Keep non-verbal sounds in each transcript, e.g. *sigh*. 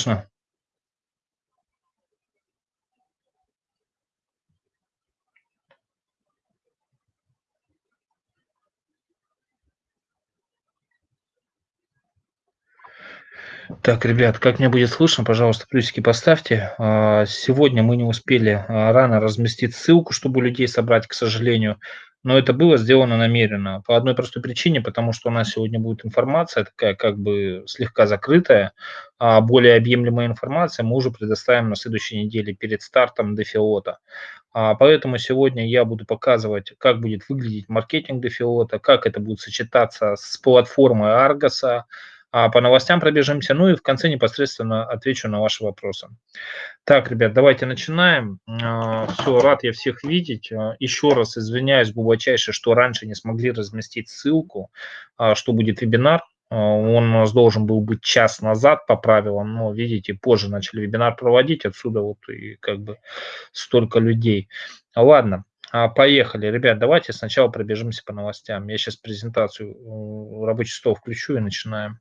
слышно? Так, ребят, как мне будет слышно, пожалуйста, плюсики поставьте. А, сегодня мы не успели а, рано разместить ссылку, чтобы людей собрать, к сожалению, но это было сделано намеренно. По одной простой причине, потому что у нас сегодня будет информация такая как бы слегка закрытая, а более объемлемая информация мы уже предоставим на следующей неделе перед стартом дефиота. Поэтому сегодня я буду показывать, как будет выглядеть маркетинг дефиота, как это будет сочетаться с платформой Аргоса, а по новостям пробежимся, ну и в конце непосредственно отвечу на ваши вопросы. Так, ребят, давайте начинаем. А, Все, рад я всех видеть. А, еще раз извиняюсь глубочайше, что раньше не смогли разместить ссылку, а, что будет вебинар. Он у нас должен был быть час назад по правилам, но, видите, позже начали вебинар проводить, отсюда вот и как бы столько людей. Ладно, Поехали, ребят, давайте сначала пробежимся по новостям. Я сейчас презентацию рабочий стол включу и начинаем.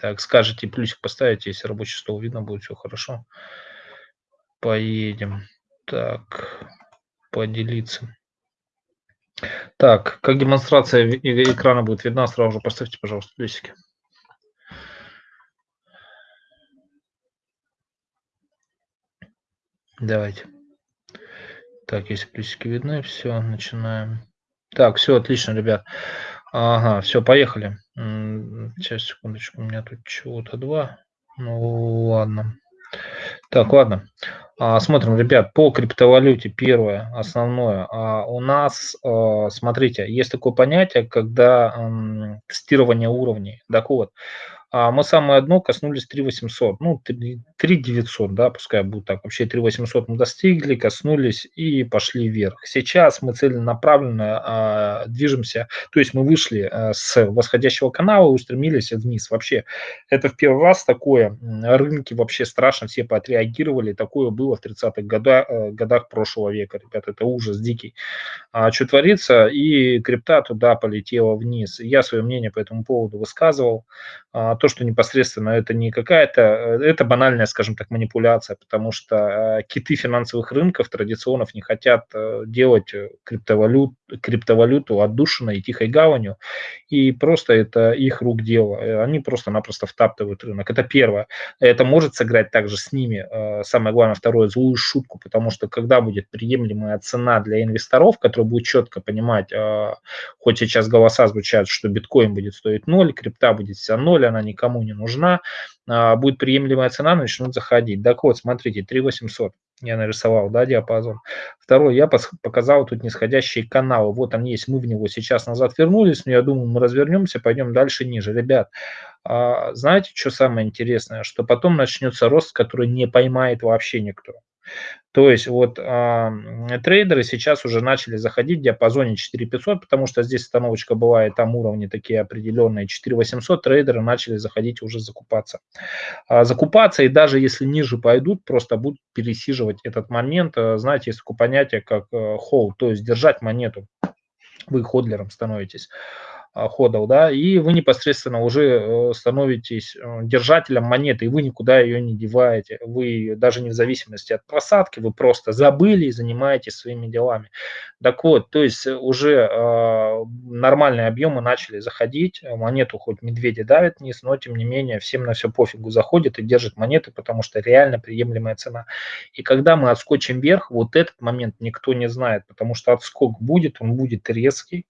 Так, скажите, плюсик поставите, если рабочий стол видно будет, все хорошо. Поедем. Так, поделиться. Так, как демонстрация экрана будет видна, сразу же поставьте, пожалуйста, плюсики. Давайте. Так, если плюсики видны, все, начинаем. Так, все отлично, ребят. Ага, все, поехали. Сейчас, секундочку, у меня тут чего-то два. Ну, ладно. Так, ладно. А, смотрим, ребят, по криптовалюте первое, основное. А, у нас, а, смотрите, есть такое понятие, когда тестирование уровней. Так вот, а мы самое дно коснулись 3800, ну 3900, да, пускай будет так, вообще 3800 мы достигли, коснулись и пошли вверх. Сейчас мы целенаправленно а, движемся, то есть мы вышли а, с восходящего канала и устремились вниз. Вообще это в первый раз такое, рынки вообще страшно все поотреагировали, такое было в 30-х годах, э, годах прошлого века, ребят, это ужас дикий. А, что творится, и крипта туда полетела вниз. Я свое мнение по этому поводу высказывал, а, то, что непосредственно это не какая-то, э, это банальная, скажем так, манипуляция, потому что э, киты финансовых рынков традиционно не хотят э, делать криптовалют, криптовалюту отдушиной и тихой гаванью, и просто это их рук дело. Они просто-напросто втаптывают рынок. Это первое. Это может сыграть также с ними, самое главное, второе, злую шутку, потому что когда будет приемлемая цена для инвесторов, которые будут четко понимать, хоть сейчас голоса звучат, что биткоин будет стоить ноль, крипта будет вся ноль, она никому не нужна, а, будет приемлемая цена, начнут заходить. Так вот, смотрите, 3800 я нарисовал, да, диапазон. Второй, я показал тут нисходящие каналы. Вот он есть, мы в него сейчас назад вернулись, но я думаю, мы развернемся, пойдем дальше ниже. Ребят, а, знаете, что самое интересное? Что потом начнется рост, который не поймает вообще никто. То есть вот э, трейдеры сейчас уже начали заходить в диапазоне 4500, потому что здесь остановочка была, и там уровни такие определенные. 4800 трейдеры начали заходить уже закупаться. А закупаться, и даже если ниже пойдут, просто будут пересиживать этот момент. А, знаете, есть такое понятие, как э, hold, то есть держать монету. Вы ходлером становитесь. А, ходов, да, и вы непосредственно уже э, становитесь э, держателем монеты, и вы никуда ее не деваете. Вы даже не в зависимости от просадки, вы просто забыли и занимаетесь своими делами. Так вот, то есть уже э, нормальные объемы начали заходить, монету хоть медведи давят вниз, но тем не менее всем на все пофигу заходит и держит монеты, потому что реально приемлемая цена. И когда мы отскочим вверх, вот этот момент никто не знает, потому что отскок будет, он будет резкий,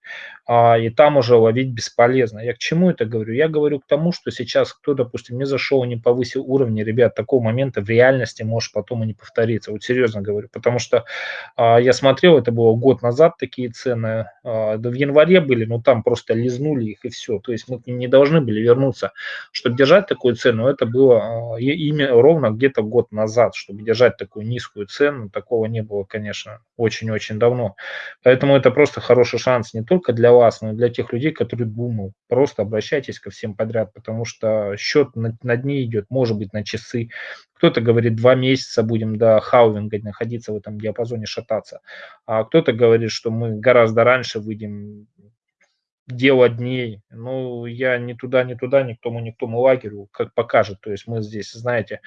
э, и там уже ловить бесполезно. Я к чему это говорю? Я говорю к тому, что сейчас кто, допустим, не зашел, не повысил уровни, ребят, такого момента в реальности может потом и не повториться. Вот серьезно говорю, потому что а, я смотрел, это было год назад такие цены, а, в январе были, но там просто лизнули их и все. То есть мы не должны были вернуться. Чтобы держать такую цену, это было а, имя ровно где-то год назад, чтобы держать такую низкую цену, такого не было, конечно, очень-очень давно. Поэтому это просто хороший шанс не только для вас, но и для тех людей, который думал. Просто обращайтесь ко всем подряд, потому что счет на, на дни идет, может быть, на часы. Кто-то говорит, два месяца будем до хаувинга находиться в этом диапазоне, шататься. А кто-то говорит, что мы гораздо раньше выйдем дело дней. Ну, я ни туда, ни туда, ни к тому, ни к тому лагерю, как покажет. То есть мы здесь, знаете,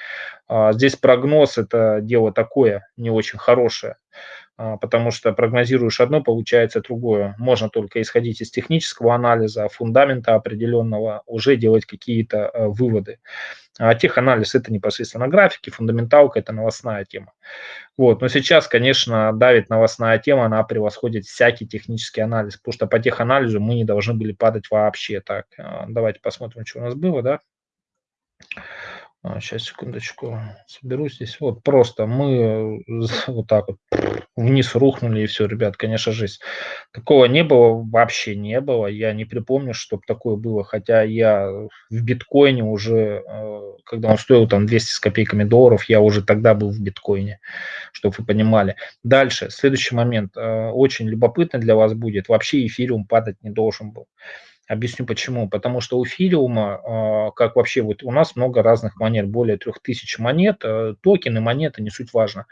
а, здесь прогноз – это дело такое, не очень хорошее, потому что прогнозируешь одно, получается другое. Можно только исходить из технического анализа, фундамента определенного, уже делать какие-то а, выводы. А теханализ – это непосредственно графики, фундаменталка – это новостная тема. Вот. Но сейчас, конечно, давит новостная тема, она превосходит всякий технический анализ, потому что по теханализу мы не должны были падать вообще. Так, э, давайте посмотрим, что у нас было, да. Сейчас, а, секундочку, соберу здесь. Вот просто мы *laughs* вот так вот вниз рухнули и все, ребят, конечно, жизнь. Такого не было, вообще не было. Я не припомню, чтобы такое было. Хотя я в биткоине уже, э, когда он стоил там 200 с копейками долларов, я уже тогда был в биткоине, чтобы вы понимали. Дальше, следующий момент. Э, очень любопытно для вас будет. Вообще эфириум падать не должен был. Объясню почему. Потому что у Филиума, а, как вообще вот у нас много разных монет, более 3000 монет, э, токены, монеты, не суть важно.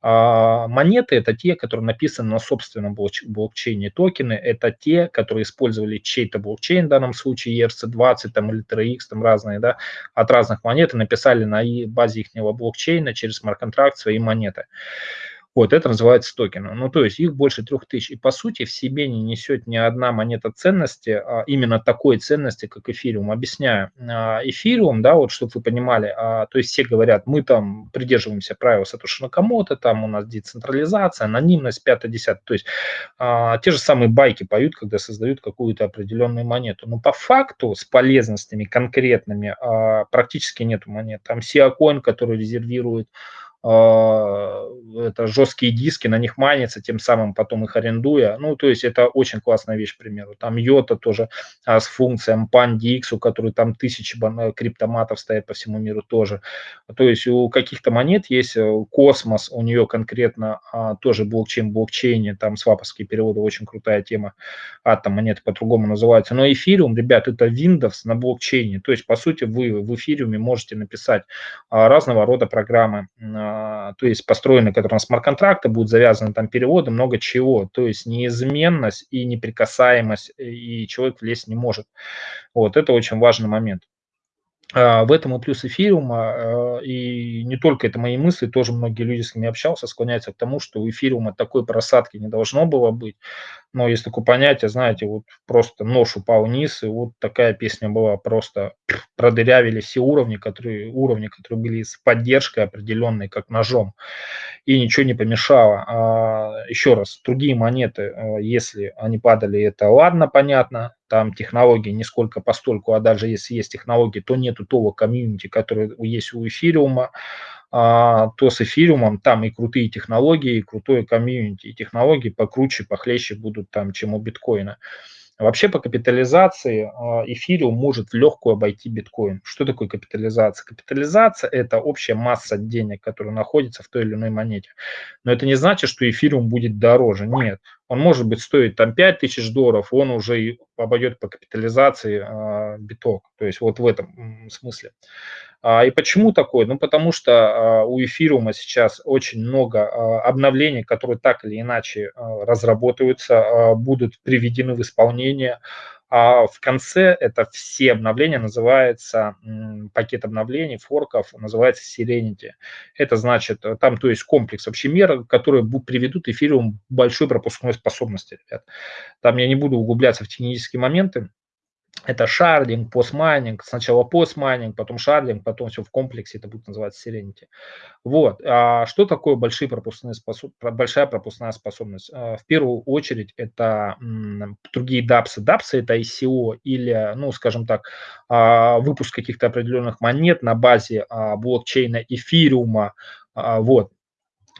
А, монеты – это те, которые написаны на собственном блокчейне. Токены – это те, которые использовали чей-то блокчейн, в данном случае ERC-20 там, или 3X, там разные, да, от разных монет и написали на базе их блокчейна через смарт-контракт свои монеты. Вот, это называется токены. Ну, то есть их больше трех тысяч. И по сути в себе не несет ни одна монета ценности, а именно такой ценности, как эфириум. Объясняю. А, эфириум, да, вот чтобы вы понимали, а, то есть все говорят, мы там придерживаемся правил Сатоши Накамото, там у нас децентрализация, анонимность, 5-10. То есть а, те же самые байки поют, когда создают какую-то определенную монету. Но по факту с полезностями конкретными а, практически нету монет. Там Siacoin, который резервирует это жесткие диски, на них майнится, тем самым потом их арендуя. Ну, то есть это очень классная вещь, к примеру. Там IOTA тоже а, с функцией Pundi X, у которой там тысячи э, криптоматов стоят по всему миру тоже. То есть у каких-то монет есть э, Космос, у нее конкретно а, тоже блокчейн в блокчейне, там сваповские переводы, очень крутая тема. Атом монеты по-другому называются. Но эфириум, ребят, это Windows на блокчейне. То есть, по сути, вы в эфириуме можете написать а, разного рода программы, а, то есть построены, которые на смарт-контракты, будут завязаны там переводы, много чего. То есть неизменность и неприкасаемость, и человек влезть не может. Вот, это очень важный момент. А, в этом и плюс эфириума, а, и не только это мои мысли, тоже многие люди, с кем я общался, склоняются к тому, что у эфириума такой просадки не должно было быть. Но есть такое понятие, знаете, вот просто нож упал вниз, и вот такая песня была, просто продырявили все уровни, которые, уровни, которые были с поддержкой определенной, как ножом, и ничего не помешало. А, еще раз, другие монеты, если они падали, это ладно, понятно, там технологии не сколько постольку, а даже если есть технологии, то нету того комьюнити, которое есть у эфириума, а, то с эфириумом там и крутые технологии, и крутое комьюнити, и технологии покруче, похлеще будут там, чем у биткоина. Вообще по капитализации а, эфириум может в легкую обойти биткоин. Что такое капитализация? Капитализация – это общая масса денег, которая находится в той или иной монете. Но это не значит, что эфириум будет дороже. Нет. Он может быть стоить там 5 тысяч долларов, он уже обойдет по капитализации а, биток. То есть вот в этом смысле. А, и почему такое? Ну, потому что а, у эфириума сейчас очень много а, обновлений, которые так или иначе разработаются, будут приведены в исполнение. А в конце это все обновления называется, пакет обновлений, форков, называется Serenity. Это значит, э, там то есть комплекс вообще мер, которые приведут эфириум большой пропускной способности, ребят. Там я не буду углубляться в технические моменты, это шардинг, постмайнинг, сначала постмайнинг, потом шардинг, потом все в комплексе, это будет называться Serenity. Вот. А что такое большие пропускные способ... большая пропускная способность? А, в первую очередь это другие DApps. DApps это ICO или, ну, скажем так, а, выпуск каких-то определенных монет на базе а, блокчейна эфириума, вот,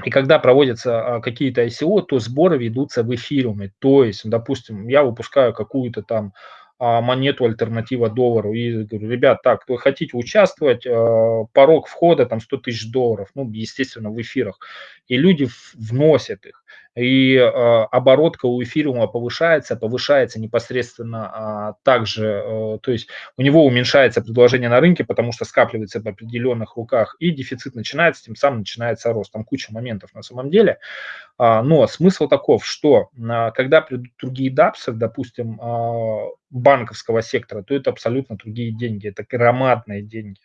и когда проводятся какие-то ICO, то сборы ведутся в эфириуме. То есть, допустим, я выпускаю какую-то там монету альтернатива доллару. И говорю, ребят, так, вы хотите участвовать, а, порог входа там 100 тысяч долларов, ну, естественно, в эфирах. И люди вносят их. и э, оборотка у эфириума повышается, повышается непосредственно э, также, э, то есть у него уменьшается предложение на рынке, потому что скапливается в определенных руках, и дефицит начинается, тем самым начинается рост. Там куча моментов на самом деле. А, но смысл таков, что а, когда придут другие дапсы, допустим, а, банковского сектора, то это абсолютно другие деньги, это громадные деньги.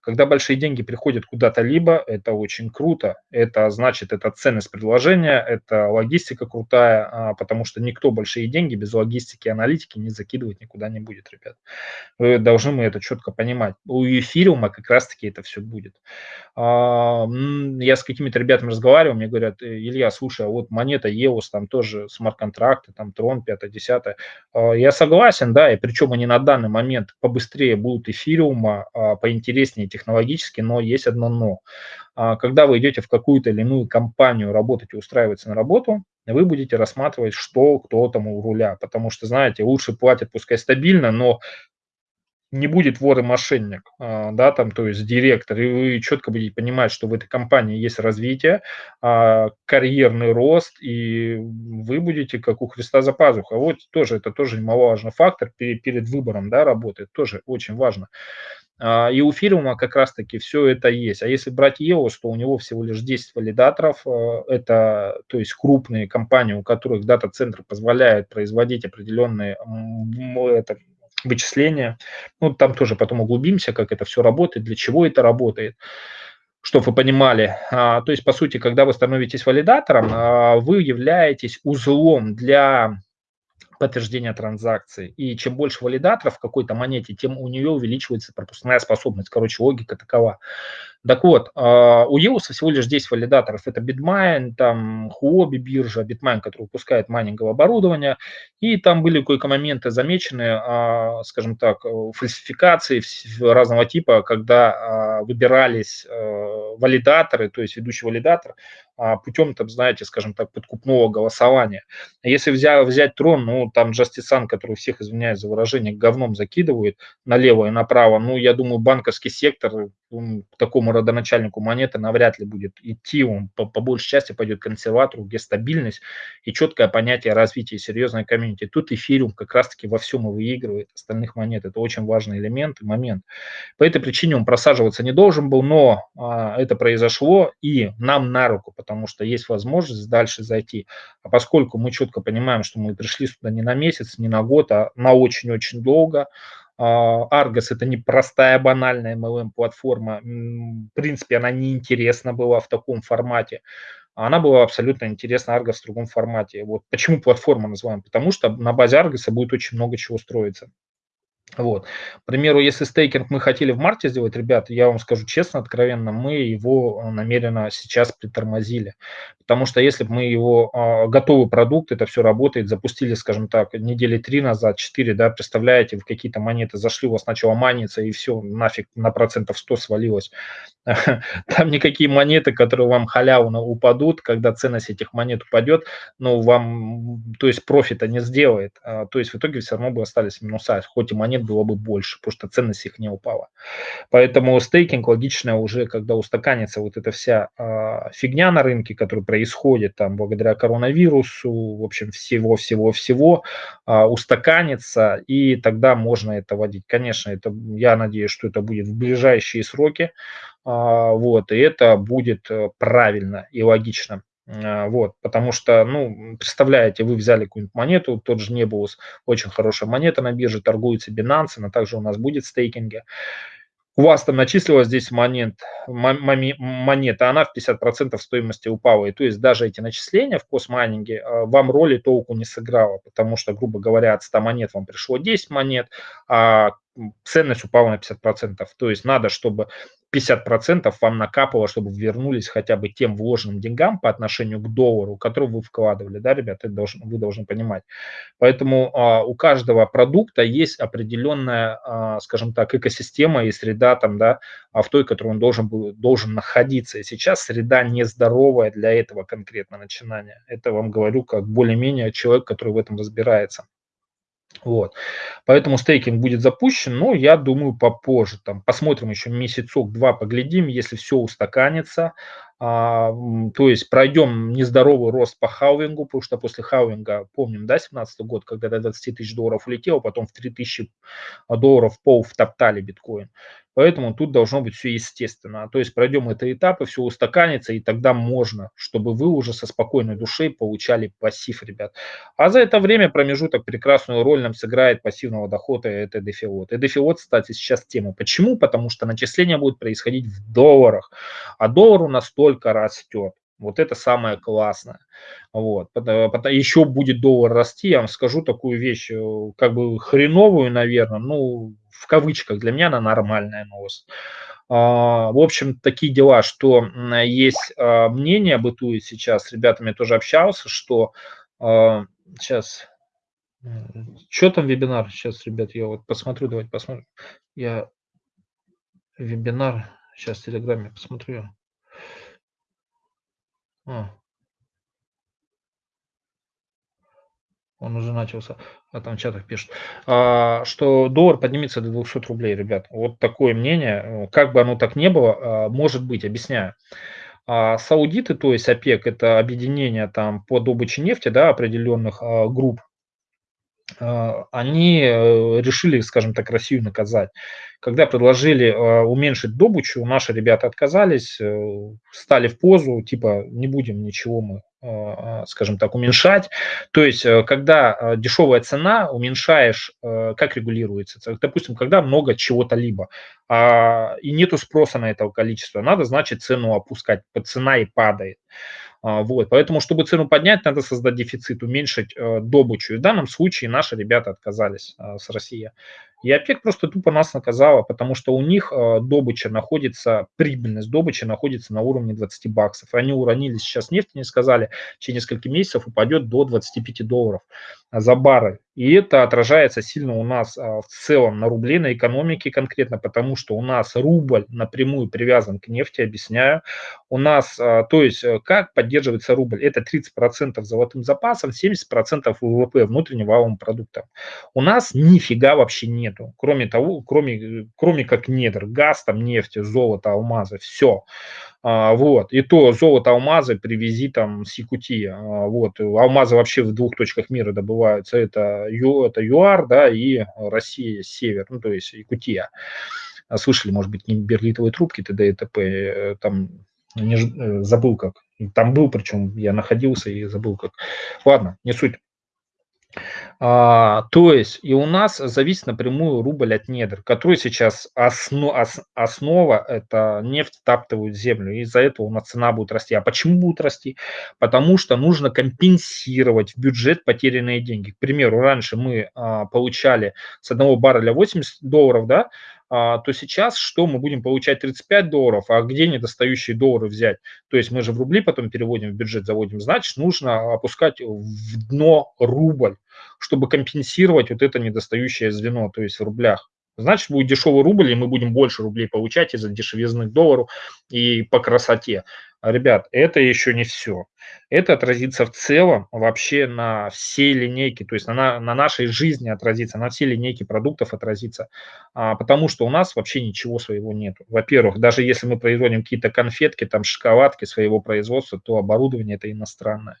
Когда большие деньги приходят куда-то либо, это очень круто, это значит, это ценность предложения, это логистика крутая, потому что никто большие деньги без логистики и аналитики не закидывать никуда не будет, ребят. Вы должны мы это четко понимать. У эфириума как раз-таки это все будет. Я с какими-то ребятами разговаривал, мне говорят, «Э, Илья, слушай, а вот монета EOS, там тоже смарт-контракты, там Трон 5-10. Я согласен, да, и причем они на данный момент побыстрее будут эфириума, а, поинтереснее технологически, но есть одно но. А, когда вы идете в какую-то или иную компанию работать и устраиваться на работу, вы будете рассматривать, что кто там у руля, потому что, знаете, лучше платят, пускай стабильно, но не будет вор и мошенник, а, да, там, то есть директор, и вы четко будете понимать, что в этой компании есть развитие, а, карьерный рост, и вы будете как у Христа за пазухой. Вот тоже, это тоже немаловажный фактор перед выбором, да, работы, тоже очень важно. А, и у Фириума как раз-таки все это есть. А если брать EOS, то у него всего лишь 10 валидаторов. Это, то есть, крупные компании, у которых дата-центр позволяет производить определенные это, вычисления. Ну, там тоже потом углубимся, как это все работает, для чего это работает чтобы вы понимали. А, то есть, по сути, когда вы становитесь валидатором, а, вы являетесь узлом для подтверждения транзакции. И чем больше валидаторов в какой-то монете, тем у нее увеличивается пропускная способность. Короче, логика такова. Так вот, а, у EOS всего лишь 10 валидаторов. Это Bitmain, там Huobi биржа, Bitmain, который выпускает майнинговое оборудование. И там были кое-какие моменты замечены, а, скажем так, фальсификации разного типа, когда а, выбирались валидаторы, то есть ведущий валидатор, путем, там, знаете, скажем так, подкупного голосования. Если взять, взять трон, ну, там Джастисан, который всех, извиняюсь за выражение, говном закидывает налево и направо, ну, я думаю, банковский сектор такому родоначальнику монеты навряд ли будет идти, он по, по большей части пойдет к консерватору, где стабильность и четкое понятие развития серьезной комьюнити. Тут эфириум как раз-таки во всем и выигрывает остальных монет. Это очень важный элемент и момент. По этой причине он просаживаться не должен был, но а, это произошло и нам на руку, потому что есть возможность дальше зайти. А поскольку мы четко понимаем, что мы пришли сюда не на месяц, не на год, а на очень-очень долго, Argos это не простая банальная MLM-платформа. В принципе, она не интересна была в таком формате. Она была абсолютно интересна Argos в другом формате. Вот почему платформа называем? Потому что на базе Argos будет очень много чего строиться. Вот. К примеру, если стейкинг мы хотели в марте сделать, ребят, я вам скажу честно, откровенно, мы его намеренно сейчас притормозили. Потому что если бы мы его э, готовый продукт, это все работает, запустили, скажем так, недели три назад, четыре, да, представляете, в какие-то монеты зашли, у вас начало маниться, и все, нафиг на процентов 100 свалилось. *laughs* Там никакие монеты, которые вам халявно упадут, когда ценность этих монет упадет, но вам, то есть профита не сделает. А, то есть в итоге все равно бы остались минуса, хоть и монет было бы больше, потому что ценность их не упала. Поэтому стейкинг логично уже, когда устаканится вот эта вся э, фигня на рынке, которая происходит там благодаря коронавирусу, в общем, всего-всего-всего, э, устаканится, и тогда можно это вводить. Конечно, это, я надеюсь, что это будет в ближайшие сроки, э, вот, и это будет э, правильно и логично. А, вот, потому что, ну, представляете, вы взяли какую-нибудь монету, тот же Nebulous, очень хорошая монета на бирже, торгуется Binance, она также у нас будет в стейкинге. У вас там начислилась здесь монет, монета, она в 50% стоимости упала. И то есть даже эти начисления в постмайнинге а, вам роли толку не сыграло, потому что, грубо говоря, от 100 монет вам пришло 10 монет, а ценность упала на 50%. То есть надо, чтобы 50% вам накапало, чтобы вернулись хотя бы тем вложенным деньгам по отношению к доллару, который вы вкладывали, да, ребята, это должен, вы должны понимать. Поэтому а, у каждого продукта есть определенная, а, скажем так, экосистема и среда там, да, а в той, которой он должен, был, должен находиться. И сейчас среда нездоровая для этого конкретно начинания. Это вам говорю как более-менее человек, который в этом разбирается. Вот. Поэтому стейкинг будет запущен, но я думаю попозже. Там, посмотрим еще месяцок-два, поглядим, если все устаканится, а, то есть пройдем нездоровый рост по халвингу, потому что после халвинга, помним, да, 17 год, когда до 20 тысяч долларов улетел, потом в 3 тысячи долларов пол втоптали биткоин. Поэтому тут должно быть все естественно. То есть пройдем это этапы, все устаканится, и тогда можно, чтобы вы уже со спокойной душой получали пассив, ребят. А за это время промежуток прекрасную роль нам сыграет пассивного дохода это дефиот. И дефиот, кстати, сейчас тема. Почему? Потому что начисление будет происходить в долларах, а доллар у нас только растет. Вот это самое классное. Вот. Еще будет доллар расти, я вам скажу такую вещь, э, как бы хреновую, наверное, ну, в кавычках, для меня она нормальная новость. А, в общем, такие дела, что есть а, мнение, бытует сейчас, с ребятами тоже общался, что сейчас, а, что там вебинар, сейчас, ребят, я вот посмотрю, давайте посмотрим. Я вебинар, сейчас в Телеграме посмотрю. А. Он уже начался, а там в чатах пишут, а, что доллар поднимется до 200 рублей, ребят. Вот такое мнение, как бы оно так не было, а, может быть, объясняю. А саудиты, то есть ОПЕК, это объединение там по добыче нефти, да, определенных а, групп, они э, решили, скажем так, Россию наказать. Когда предложили а, уменьшить добычу, наши ребята отказались, э, стали в позу, типа, не будем ничего мы а, скажем так, уменьшать. То есть, э, когда дешевая цена, уменьшаешь, как регулируется? Допустим, когда много чего-то либо, и нету спроса на это количество, надо, значит, цену опускать, цена и падает. А, вот, поэтому, чтобы цену поднять, надо создать дефицит, уменьшить э, добычу. И в данном случае наши ребята отказались э, с России. И ОПЕК просто тупо нас наказала, потому что у них э, добыча находится, прибыльность добычи находится на уровне 20 баксов. Они уронили сейчас нефть, не сказали, через несколько месяцев упадет до 25 долларов за баррель. И это отражается сильно у нас а, в целом на рубле, на экономике конкретно, потому что у нас рубль напрямую привязан к нефти, объясняю. У нас, а, то есть, э, как поддерживается рубль? Это 30% золотым запасом, 70% ВВП, внутреннего валового продукта. У нас нифига вообще нету, кроме того, кроме, кроме как недр, газ, там, нефть, золото, алмазы, все. А, вот. И то золото, алмазы привези там с Якутии. Вот. Алмазы вообще в двух точках мира добываются. Это, это ЮАР, да, и Россия, север, ну, то есть Якутия. А слышали, может быть, не берлитовые трубки, т.д. и т.п. Там не, э, забыл как. Там был, причем я находился и забыл как. Ладно, не суть. А, то есть и у нас зависит напрямую рубль от недр, который сейчас основ, ос, основа, это нефть втаптывают в землю, и из-за этого у нас цена будет расти. А почему будет расти? Потому что нужно компенсировать в бюджет потерянные деньги. К примеру, раньше мы а, получали с одного барреля 80 долларов, да, то сейчас что мы будем получать 35 долларов, а где недостающие доллары взять? То есть мы же в рубли потом переводим в бюджет, заводим, значит, нужно опускать в дно рубль, чтобы компенсировать вот это недостающее звено, то есть в рублях. Значит, будет дешевый рубль, и мы будем больше рублей получать из-за дешевизны доллару и по красоте. Ребят, это еще не все. Это отразится в целом вообще на всей линейке, то есть на, на нашей жизни отразится, на всей линейке продуктов отразится, а, потому что у нас вообще ничего своего нет. Во-первых, даже если мы производим какие-то конфетки, там шоколадки своего производства, то оборудование это иностранное.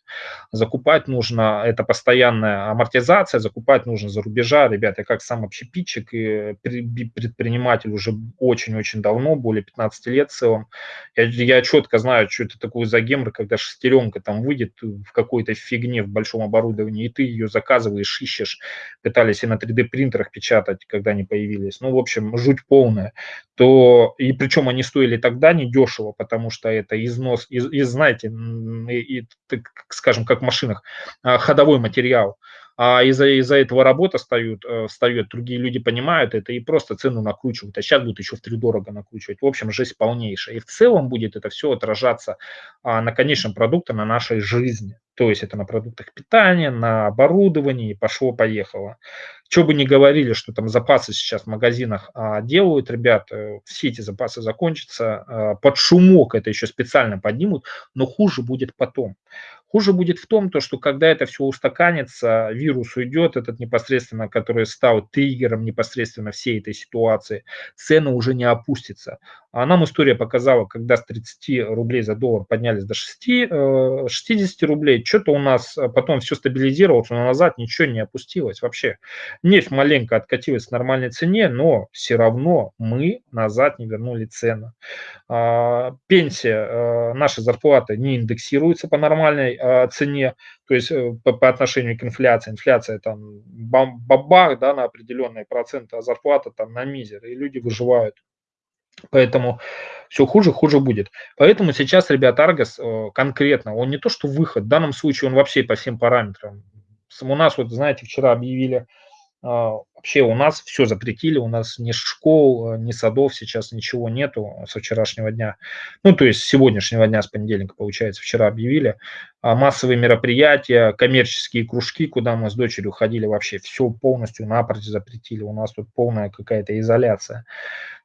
Закупать нужно, это постоянная амортизация, закупать нужно за рубежа. Ребята, я как сам общепитчик и предприниматель уже очень-очень давно, более 15 лет в целом, я, я четко знаю, что это такое за гемор, когда шестеренка там выйдет в какой-то фигне в большом оборудовании, и ты ее заказываешь, ищешь, пытались и на 3D принтерах печатать, когда они появились. Ну, в общем, жуть полная. То, и причем они стоили тогда недешево, потому что это износ, из, из знаете, и, и, скажем, как в машинах, а, ходовой материал а из-за из этого работа встают, э, встает, другие люди понимают это и просто цену накручивают, а сейчас будут еще в три дорого накручивать. В общем, жизнь полнейшая. И в целом будет это все отражаться а, на конечном продукте, на нашей жизни. То есть это на продуктах питания, на оборудовании, пошло-поехало. Что бы ни говорили, что там запасы сейчас в магазинах а, делают, ребят, э, все эти запасы закончатся, а, под шумок это еще специально поднимут, но хуже будет потом Хуже будет в том, то, что когда это все устаканится, вирус уйдет, этот непосредственно, который стал триггером непосредственно всей этой ситуации, цены уже не опустятся. А нам история показала, когда с 30 рублей за доллар поднялись до 6, 60 э, рублей, что-то у нас потом все стабилизировалось, но назад ничего не опустилось вообще. Нефть маленько откатилась к нормальной цене, но все равно мы назад не вернули цену. А, пенсия, э, наши зарплаты не индексируются по нормальной а, цене, то есть э, по, по отношению к инфляции. Инфляция там бабах да, на определенные проценты, а зарплата там на мизер, и люди выживают. Поэтому все хуже, хуже будет. Поэтому сейчас, ребят, Аргос э, конкретно, он не то что выход, в данном случае он вообще по всем параметрам. У нас, вот знаете, вчера объявили вообще у нас все запретили, у нас ни школ, ни садов сейчас ничего нету со вчерашнего дня. Ну, то есть с сегодняшнего дня, с понедельника, получается, вчера объявили. А массовые мероприятия, коммерческие кружки, куда мы с дочерью ходили, вообще все полностью напрочь запретили. У нас тут полная какая-то изоляция.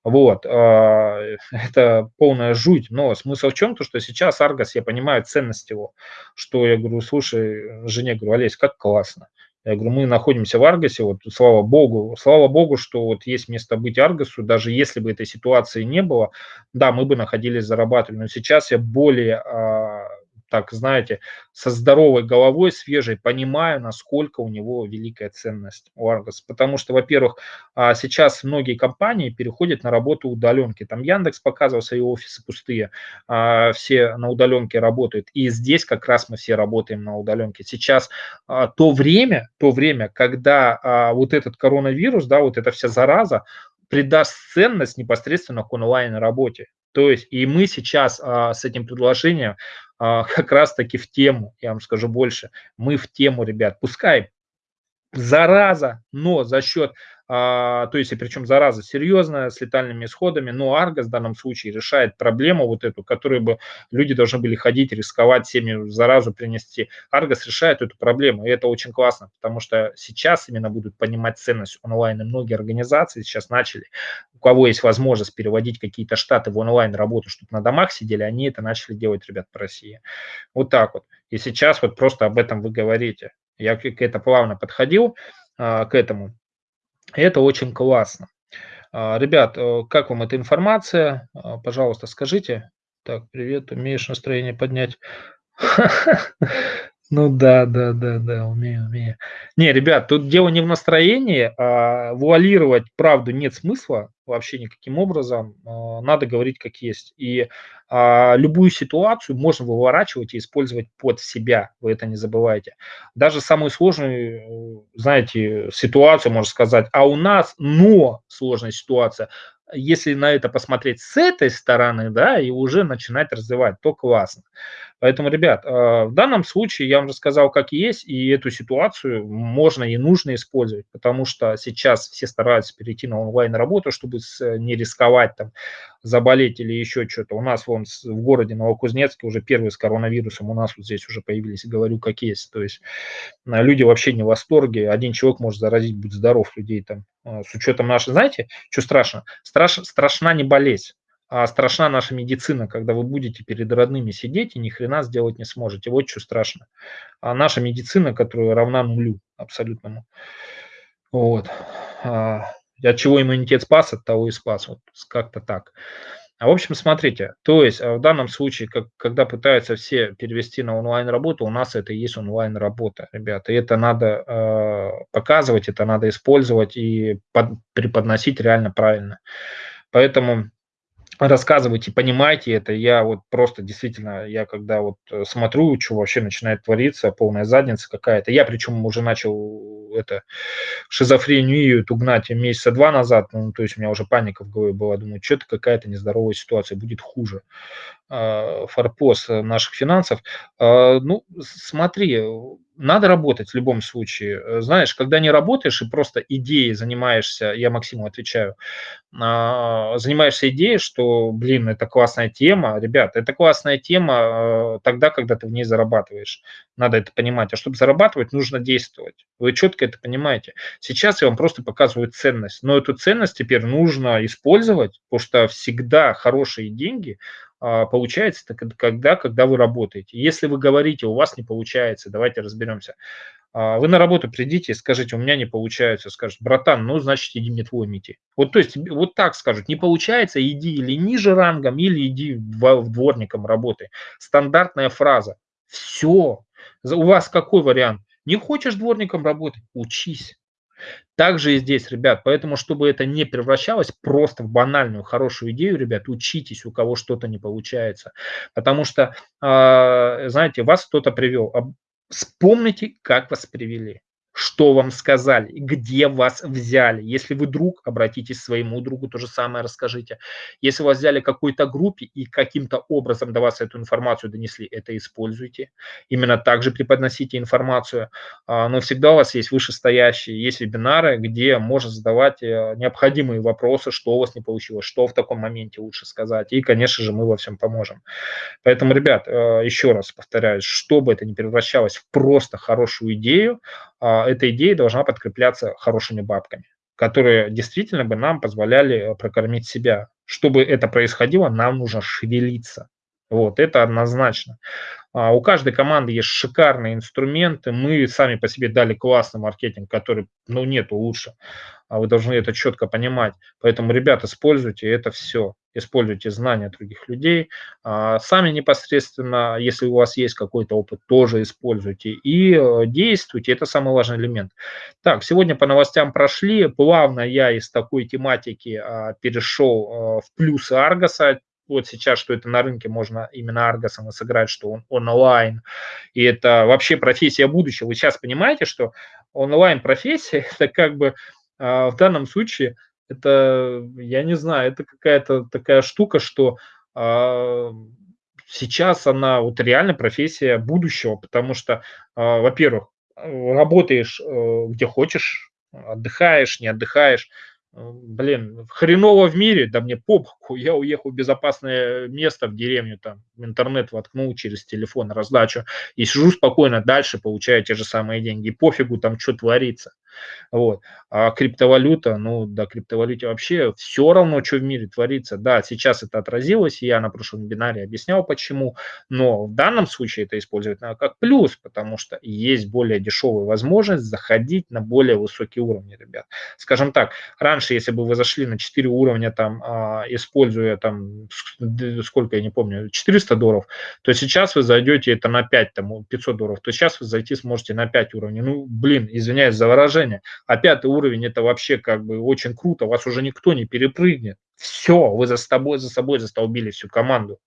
Вот, а, *laughs* это полная жуть, но смысл в чем? То, что сейчас Аргос, я понимаю ценность его, что я говорю, слушай, жене говорю, Олесь, как классно, я говорю, мы находимся в Аргосе, вот слава богу, слава богу, что вот есть место быть Аргосу, даже если бы этой ситуации не было, да, мы бы находились, зарабатывали, но сейчас я более а, так, знаете, со здоровой головой, свежей, понимаю, насколько у него великая ценность у Argos. Потому что, во-первых, а, сейчас многие компании переходят на работу удаленки. Там Яндекс показывал свои офисы пустые, а, все на удаленке работают. И здесь как раз мы все работаем на удаленке. Сейчас а, то время, то время, когда вот этот коронавирус, да, вот эта вся зараза, придаст ценность непосредственно к онлайн-работе. То есть и мы сейчас а, с этим предложением а, как раз-таки в тему, я вам скажу больше, мы в тему, ребят, пускай зараза, но за счет а, то есть, и причем зараза серьезная, с летальными исходами, но Аргос в данном случае решает проблему вот эту, которую бы люди должны были ходить, рисковать всеми заразу принести. Аргос решает эту проблему, и это очень классно, потому что сейчас именно будут понимать ценность онлайн, и многие организации сейчас начали, у кого есть возможность переводить какие-то штаты в онлайн работу, чтобы на домах сидели, они это начали делать, ребят, по России. Вот так вот. И сейчас вот просто об этом вы говорите. Я к это плавно подходил, а, к этому. Это очень классно. А, ребят, э, как вам эта информация? А, пожалуйста, скажите. Так, привет, умеешь настроение поднять? *laughs* Ну да, да, да, да, умею, умею. Не, ребят, тут дело не в настроении, а вуалировать правду нет смысла вообще никаким образом. А, надо говорить как есть. И а, любую ситуацию можно выворачивать и использовать под себя, вы это не забывайте. Даже самую сложную, знаете, ситуацию можно сказать, а у нас, но сложная ситуация, если на это посмотреть с этой стороны, да, и уже начинать развивать, то классно. Поэтому, ребят, а, в данном случае я вам рассказал, как есть, и эту ситуацию можно и нужно использовать, потому что сейчас все стараются перейти на онлайн-работу, чтобы не рисковать там, заболеть или еще что-то. У нас вон в городе Новокузнецке уже первый с коронавирусом, у нас вот здесь уже появились, говорю, как есть. То есть а, люди вообще не в восторге, один человек может заразить, будь здоров людей там. С учетом нашей, знаете, что страшно? Страш, страшна не болезнь а страшна наша медицина, когда вы будете перед родными сидеть и ни хрена сделать не сможете. Вот что страшно. А наша медицина, которая равна нулю абсолютному. Вот. А, от чего иммунитет спас, от того и спас. Вот как-то так. А в общем, смотрите, то есть а в данном случае, как, когда пытаются все перевести на онлайн-работу, у нас это и есть онлайн-работа, ребята. И это надо э, показывать, это надо использовать и под, преподносить реально правильно. Поэтому рассказывайте, понимайте это. Я вот просто действительно, я когда вот э, смотрю, что вообще начинает твориться, полная задница какая-то. Я причем уже начал это шизофрению эту гнать месяца два назад, ну, то есть у меня уже паника в голове была, думаю, что-то какая-то нездоровая ситуация, будет хуже. А, форпост наших финансов. А, ну, смотри, надо работать в любом случае. Знаешь, когда не работаешь и просто идеей занимаешься, я Максиму отвечаю, а, занимаешься идеей, что, блин, это классная тема, ребят, это классная тема тогда, когда ты в ней зарабатываешь. Надо это понимать. А чтобы зарабатывать, нужно действовать. Вы четко это понимаете. Сейчас я вам просто показываю ценность. Но эту ценность теперь нужно использовать, потому что всегда хорошие деньги получается это когда, когда вы работаете. Если вы говорите, у вас не получается, давайте разберемся. А, вы на работу придите и скажите, у меня не получается, скажет, братан, ну, значит, иди мети. Вот, то есть, вот так скажут, не получается, иди или ниже рангом, или иди дворником работай. Стандартная фраза. Все. У вас какой вариант? Не хочешь дворником работать? Учись. Также и здесь, ребят, поэтому, чтобы это не превращалось просто в банальную хорошую идею, ребят, учитесь, у кого что-то не получается. Потому что, э, знаете, вас кто-то привел, Вспомните, как вас привели что вам сказали, где вас взяли. Если вы друг, обратитесь к своему другу, то же самое расскажите. Если вас взяли какой-то группе и каким-то образом до вас эту информацию донесли, это используйте. Именно так же преподносите информацию. А, но всегда у вас есть вышестоящие, есть вебинары, где можно задавать э, необходимые вопросы, что у вас не получилось, что в таком моменте лучше сказать. И, конечно же, мы во всем поможем. Поэтому, ребят, э, еще раз повторяю, чтобы это не превращалось в просто хорошую идею, эта идея должна подкрепляться хорошими бабками, которые действительно бы нам позволяли э, прокормить себя. Чтобы это происходило, нам нужно шевелиться. Вот, это однозначно. А у каждой команды есть шикарные инструменты. Мы сами по себе дали классный маркетинг, который, ну, нету лучше. А вы должны это четко понимать. Поэтому, ребят, используйте это все. Используйте знания других людей. А сами непосредственно, если у вас есть какой-то опыт, тоже используйте. И э, действуйте. Это самый важный элемент. Так, сегодня по новостям прошли. Плавно я из такой тематики а, перешел в плюсы Аргоса вот сейчас, что это на рынке можно именно Аргосом сыграть, что он онлайн, и это вообще профессия будущего. Вы сейчас понимаете, что онлайн-профессия, *laughs* это как бы а, в данном случае, это, я не знаю, это какая-то такая штука, что а, сейчас она вот реально профессия будущего, потому что, а, во-первых, работаешь э, где хочешь, отдыхаешь, не отдыхаешь, блин, хреново в мире, да мне по боку, *laughs* я уехал в безопасное место, в деревню, там, в интернет воткнул через телефон раздачу, и сижу спокойно дальше, получаю те же самые деньги, пофигу там, что творится. Вот. А криптовалюта, ну, да, криптовалюте вообще все равно, что в мире творится. Да, сейчас это отразилось, я на прошлом вебинаре объяснял, почему, но в данном случае это использовать надо как плюс, потому что есть более дешевая возможность заходить на более высокие уровни, ребят. Скажем так, раньше, если бы вы зашли на 4 уровня, там, а, используя там, сколько, я не помню, 400 долларов, то сейчас вы зайдете это на 5, там, 500 долларов, то сейчас вы зайти сможете на 5 уровней. Ну, блин, извиняюсь за выражение, а пятый уровень это вообще как бы очень круто, вас уже никто не перепрыгнет. Все, вы за собой, за собой застолбили всю команду.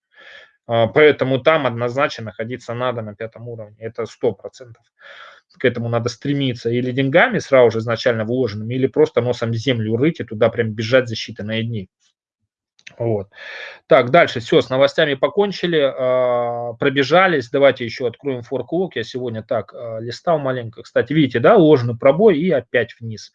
А, поэтому там однозначно находиться надо на пятом уровне, это сто процентов. К этому надо стремиться или деньгами сразу же изначально вложенными, или просто носом землю рыть и туда прям бежать за считанные дни. Вот. Так, дальше все, с новостями покончили, э, пробежались. Давайте еще откроем форклок. Я сегодня так э, листал маленько. Кстати, видите, да, ложный пробой и опять вниз.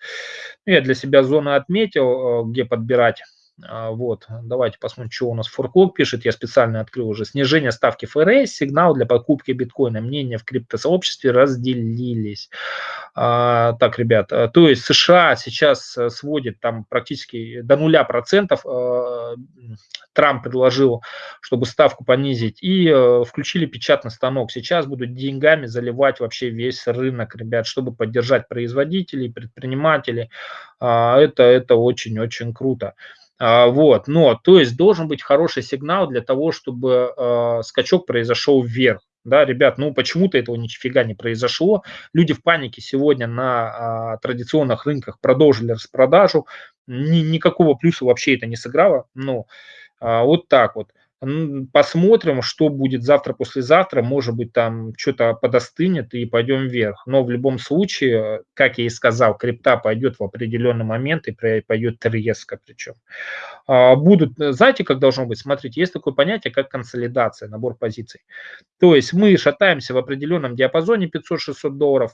Я для себя зоны отметил, э, где подбирать а, вот, давайте посмотрим, что у нас Форклок пишет. Я специально открыл уже. Снижение ставки ФРС, сигнал для покупки биткоина. Мнения в криптосообществе разделились. А, так, ребят, а, то есть США сейчас э, сводит там практически до нуля процентов. А, Трамп предложил, чтобы ставку понизить. И а, включили печатный станок. Сейчас будут деньгами заливать вообще весь рынок, ребят, чтобы поддержать производителей, предпринимателей. А, это, это очень-очень круто. А, вот, но, то есть должен быть хороший сигнал для того, чтобы э, скачок произошел вверх. Да, ребят, ну почему-то этого нифига не произошло. Люди в панике сегодня на а, традиционных рынках продолжили распродажу. Ни, никакого плюса вообще это не сыграло. Но а, вот так вот. Посмотрим, что будет завтра-послезавтра. Может быть, там что-то подостынет и пойдем вверх. Но в любом случае, как я и сказал, крипта пойдет в определенный момент и пойдет резко причем. А, будут, знаете, как должно быть? Смотрите, есть такое понятие, как консолидация, набор позиций. То есть мы шатаемся в определенном диапазоне 500-600 долларов,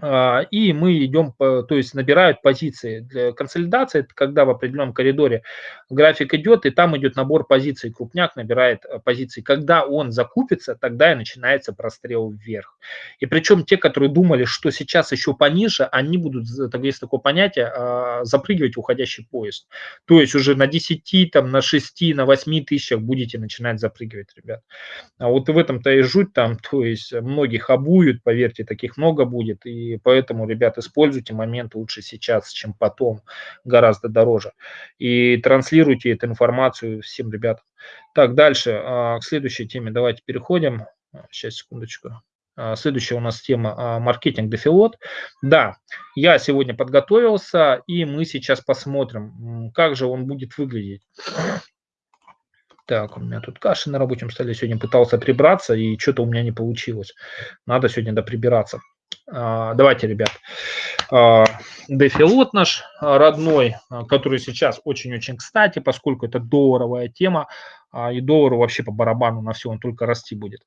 и мы идем, то есть набирают позиции. Для консолидации это когда в определенном коридоре график идет, и там идет набор позиций. Крупняк набирает э, позиции. Когда он закупится, тогда и начинается прострел вверх. И причем те, которые думали, что сейчас еще пониже, они будут, так есть такое понятие, а, запрыгивать в уходящий поезд. То есть уже на 10, там, на 6, на 8 тысячах будете начинать запрыгивать, ребят. А вот в этом-то и жуть там, то есть многих обуют, поверьте, таких много будет, и поэтому, ребят, используйте момент лучше сейчас, чем потом, гораздо дороже. И транслируйте эту информацию всем ребятам. Так, дальше, а, к следующей теме давайте переходим. Сейчас, секундочку. А, следующая у нас тема а, маркетинг дефилот. Да, я сегодня подготовился, и мы сейчас посмотрим, как же он будет выглядеть. Так, у меня тут каша на рабочем столе. Сегодня пытался прибраться, и что-то у меня не получилось. Надо сегодня доприбираться. А, давайте, ребят, а, дефилот наш родной, а, который сейчас очень-очень кстати, поскольку это долларовая тема, и доллару вообще по барабану на все, он только расти будет.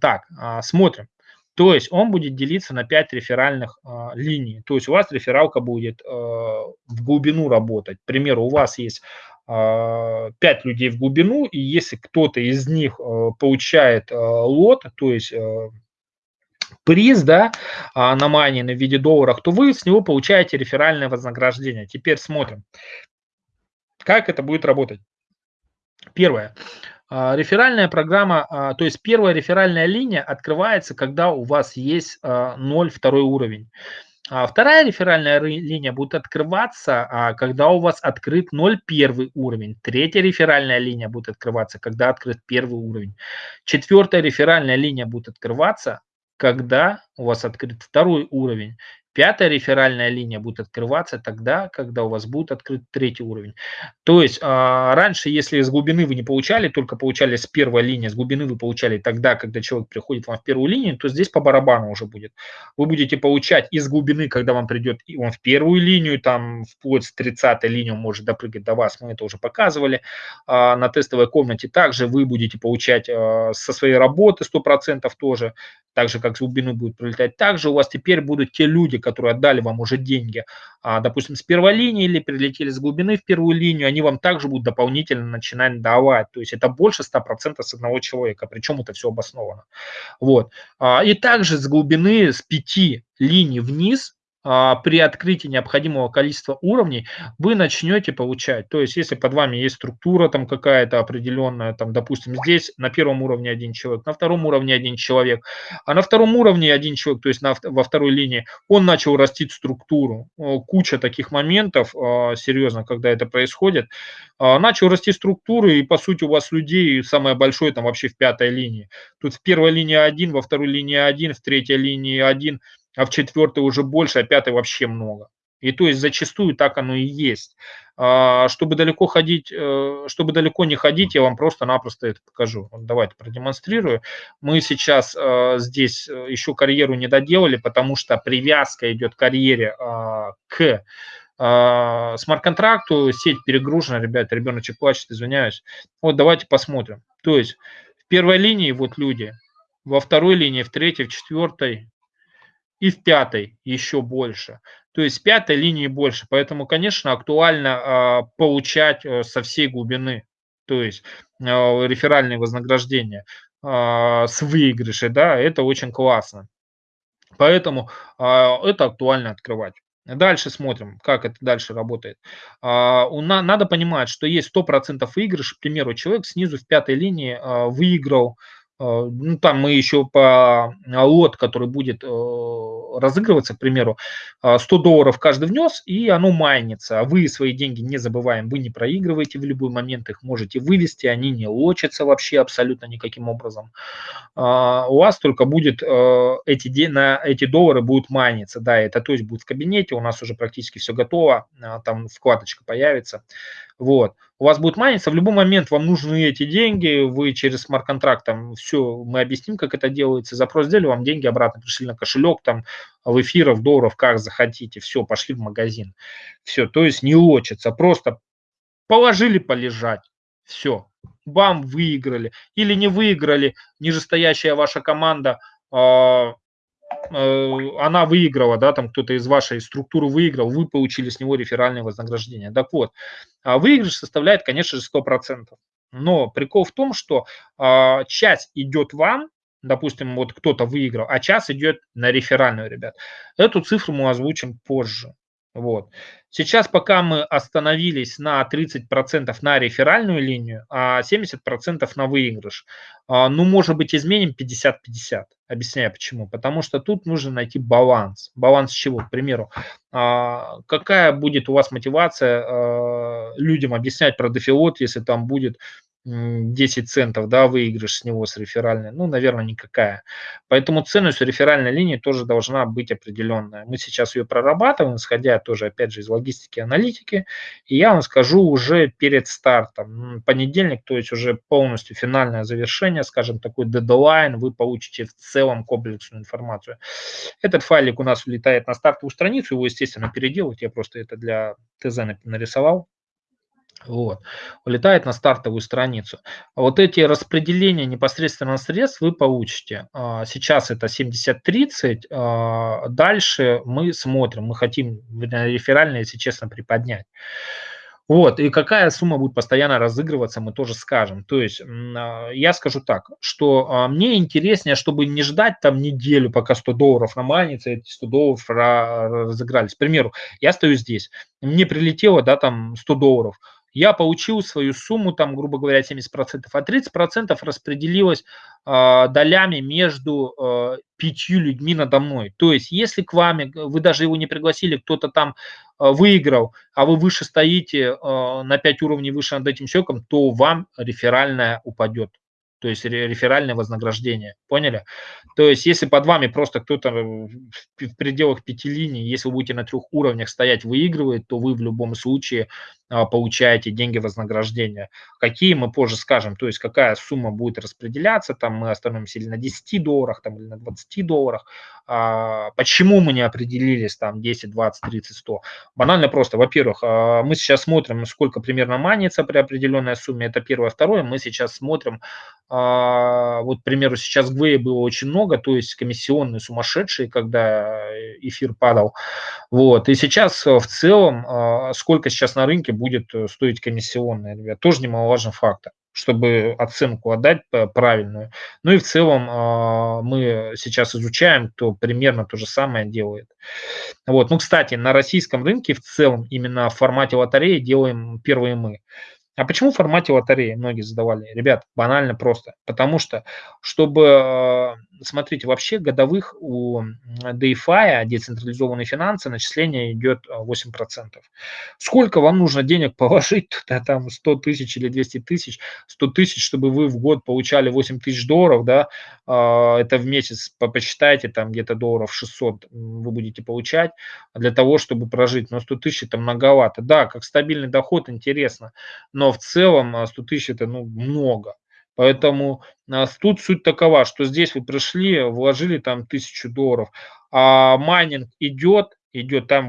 Так, смотрим. То есть он будет делиться на 5 реферальных э, линий. То есть у вас рефералка будет э, в глубину работать. К примеру, у вас есть э, 5 людей в глубину, и если кто-то из них э, получает э, лот, то есть приз, да, а, на майнинг в виде долларов, то вы с него получаете реферальное вознаграждение. Теперь смотрим, как это будет работать. Первое. А, реферальная программа, а, то есть первая реферальная линия открывается, когда у вас есть 0 второй уровень. Вторая реферальная линия будет открываться, когда у вас открыт 0 первый уровень. Третья реферальная линия будет открываться, когда открыт первый уровень. Четвертая реферальная линия будет открываться, когда у вас открыт второй уровень. Пятая реферальная линия будет открываться тогда, когда у вас будет открыт третий уровень. То есть а, раньше, если с глубины вы не получали, только получали с первой линии, с глубины вы получали тогда, когда человек приходит вам в первую линию, то здесь по барабану уже будет. Вы будете получать из глубины, когда вам придет и он в первую линию, там вплоть с 30 линию может допрыгать до вас, мы это уже показывали а, на тестовой комнате. Также вы будете получать а, со своей работы 100% тоже, так же как с глубины будет прилетать. Также у вас теперь будут те люди, которые отдали вам уже деньги, а, допустим, с первой линии или прилетели с глубины в первую линию, они вам также будут дополнительно начинать давать. То есть это больше 100% с одного человека, причем это все обосновано. Вот. А, и также с глубины, с пяти линий вниз при открытии необходимого количества уровней вы начнете получать. То есть, если под вами есть структура там какая-то определенная, там, допустим, здесь на первом уровне один человек, на втором уровне один человек, а на втором уровне один человек, то есть на, во второй линии, он начал растить структуру. Куча таких моментов, а, серьезно, когда это происходит. А, начал расти структуры, и, по сути, у вас людей самое большое там вообще в пятой линии. Тут в первой линии один, во второй линии один, в третьей линии один – а в четвертой уже больше, а пятой вообще много. И то есть зачастую так оно и есть. А, чтобы далеко ходить, э, чтобы далеко не ходить, я вам просто-напросто это покажу. Давайте продемонстрирую. Мы сейчас э, здесь э, еще карьеру не доделали, потому что привязка идет к карьере а, к смарт-контракту, сеть перегружена, ребята, ребеночек плачет, извиняюсь. Вот давайте посмотрим. То есть в первой линии вот люди, во второй линии, в третьей, в четвертой, и в пятой еще больше. То есть пятой линии больше. Поэтому, конечно, актуально э, получать э, со всей глубины, то есть э, реферальные вознаграждения э, с выигрышей, да, это очень классно. Поэтому э, это актуально открывать. Дальше смотрим, как это дальше работает. А, надо понимать, что есть 100% выигрыш. К примеру, человек снизу в пятой линии а, выиграл ну, там мы еще по а, лот, который будет э, разыгрываться, к примеру, 100 а, долларов каждый внес, и оно майнится. А вы свои деньги не забываем, вы не проигрываете в любой момент, их можете вывести, они не лочатся вообще абсолютно никаким образом. А, у вас только будет э, эти, на эти доллары будут майниться, да, это то есть будет в кабинете, у нас уже практически все готово, там вкладочка появится. Вот. У вас будет майниться, в любой момент вам нужны эти деньги, вы через смарт-контракт, там, все, мы объясним, как это делается, запрос сделали, вам деньги обратно пришли на кошелек, там, в эфиров, долларов, как захотите, все, пошли в магазин. Все, то есть не лочится, просто положили полежать, все, вам выиграли или не выиграли, нижестоящая ваша команда э, она выиграла, да, там кто-то из вашей структуры выиграл, вы получили с него реферальное вознаграждение. Так вот, а выигрыш составляет, конечно же, 100%. Но прикол в том, что э, часть идет вам, допустим, вот кто-то выиграл, а час идет на реферальную, ребят. Эту цифру мы озвучим позже. Вот. Сейчас пока мы остановились на 30% на реферальную линию, а 70% на выигрыш. А, ну, может быть, изменим 50-50. Объясняю почему. Потому что тут нужно найти баланс. Баланс чего? К примеру, а, какая будет у вас мотивация а, людям объяснять про дефилот, если там будет 10 центов, да, выигрыш с него с реферальной, ну, наверное, никакая. Поэтому ценность реферальной линии тоже должна быть определенная. Мы сейчас ее прорабатываем, исходя тоже, опять же, из логистики и аналитики, и я вам скажу уже перед стартом. Понедельник, то есть уже полностью финальное завершение, скажем, такой дедлайн, вы получите в целом комплексную информацию. Этот файлик у нас улетает на стартовую страницу, его, естественно, переделать, я просто это для ТЗ нарисовал. Вот. Улетает на стартовую страницу. Вот эти распределения непосредственно средств вы получите. А, сейчас это 70-30. А, дальше мы смотрим. Мы хотим реферально, если честно, приподнять. Вот, и какая сумма будет постоянно разыгрываться, мы тоже скажем. То есть а, я скажу так, что мне интереснее, чтобы не ждать там неделю, пока 100 долларов наманится, эти 100 долларов разыгрались. К примеру, я стою здесь, мне прилетело, да, там 100 долларов, я получил свою сумму, там, грубо говоря, 70%, а 30% распределилось э, долями между э, пятью людьми надо мной. То есть, если к вам, вы даже его не пригласили, кто-то там э, выиграл, а вы выше стоите э, на 5 уровней выше над этим человеком, то вам реферальная упадет то есть реферальное вознаграждение. Поняли? То есть если под вами просто кто-то в пределах пяти линий, если вы будете на трех уровнях стоять, выигрывает, то вы в любом случае получаете деньги вознаграждения. Какие мы позже скажем, то есть какая сумма будет распределяться, там мы остановимся или на 10 долларах, там, или на 20 долларах. А, почему мы не определились там 10, 20, 30, 100? Банально просто. Во-первых, а, мы сейчас смотрим, сколько примерно манится при определенной сумме, это первое. Второе, мы сейчас смотрим, а, вот, к примеру, сейчас Гвея было очень много, то есть комиссионные сумасшедшие, когда эфир падал. Вот. И сейчас в целом, а, сколько сейчас на рынке будет э, стоить комиссионная, ребят, тоже немаловажный фактор чтобы оценку отдать правильную. Ну и в целом а, мы сейчас изучаем, кто примерно то же самое делает. Вот. Ну, кстати, на российском рынке в целом именно в формате лотереи делаем первые мы. А почему в формате лотереи? Многие задавали. Ребят, банально просто. Потому что, чтобы, э, смотрите, вообще годовых у DeFi, децентрализованные финансы, начисление идет 8%. Сколько вам нужно денег положить *laughs* туда, там 100 тысяч или 200 тысяч, 100 тысяч, чтобы вы в год получали 8 тысяч долларов, да, а, это в месяц, посчитайте, там где-то долларов 600 вы будете получать для того, чтобы прожить. Но 100 тысяч это многовато. Да, как стабильный доход интересно, но в целом 100 а, тысяч это ну, много. Поэтому а, тут суть такова, что здесь вы пришли, вложили там тысячу долларов, а майнинг идет, идет, там